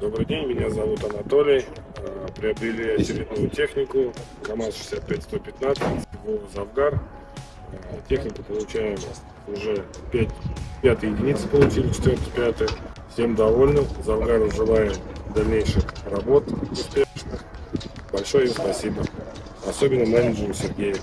Добрый день, меня зовут Анатолий. Э, приобрели очередную технику КАМАЗ-65-115 в Завгар. Э, технику получаем уже 5, 5 единицы получили, 4 5 Всем довольны. Завгару желаем дальнейших работ успешных. Большое им спасибо. Особенно менеджеру Сергею.